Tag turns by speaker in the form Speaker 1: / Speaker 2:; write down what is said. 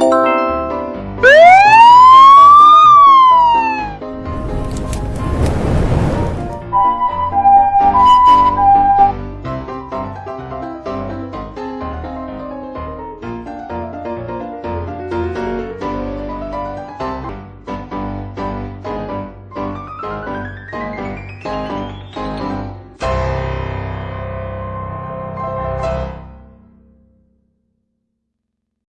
Speaker 1: Música